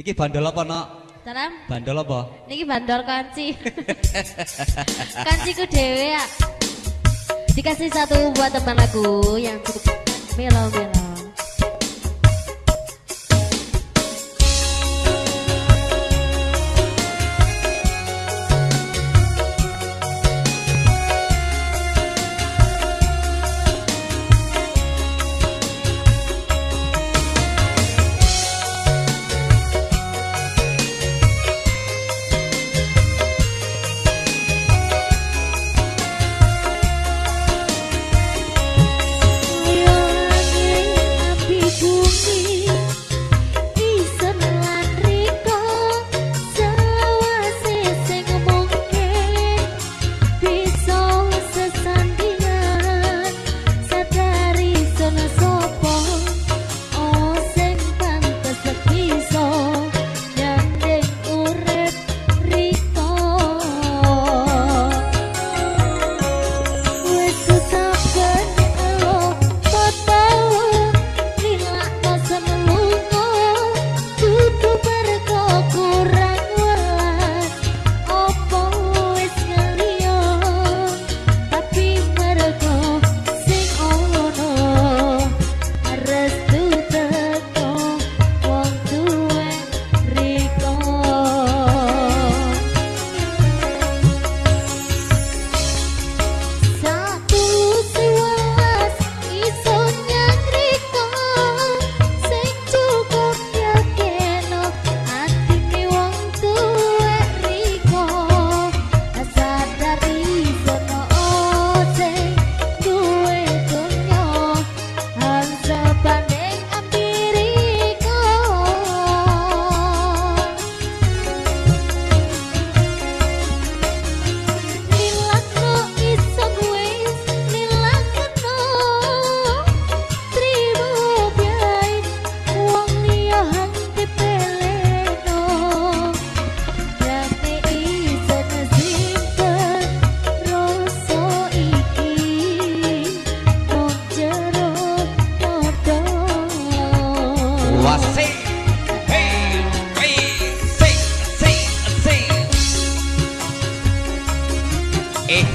Iki bandol apa, Nok? Salam. Bandol apa? Niki bandol kanci. Kanciku dewe ya. Dikasih satu buat teman aku yang cukup melo-melo. Eh,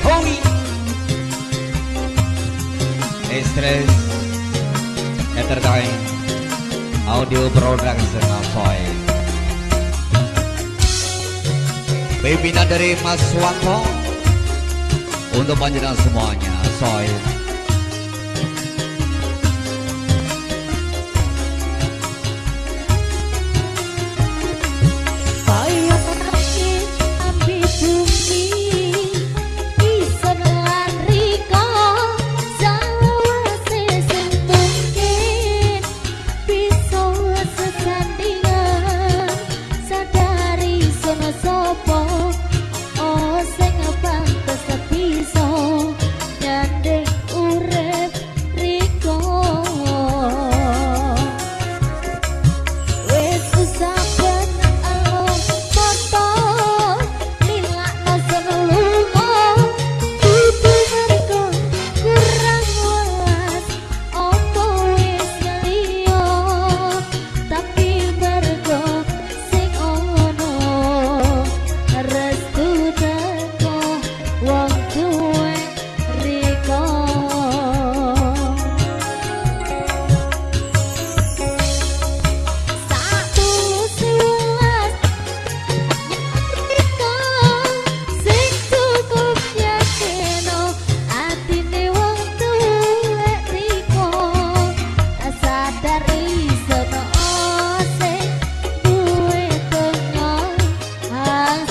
homie. Stress. Entertain. Audio Production Soy Pimpinan dari Mas Wanto. Untuk panjenengan semuanya Soy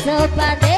sopa de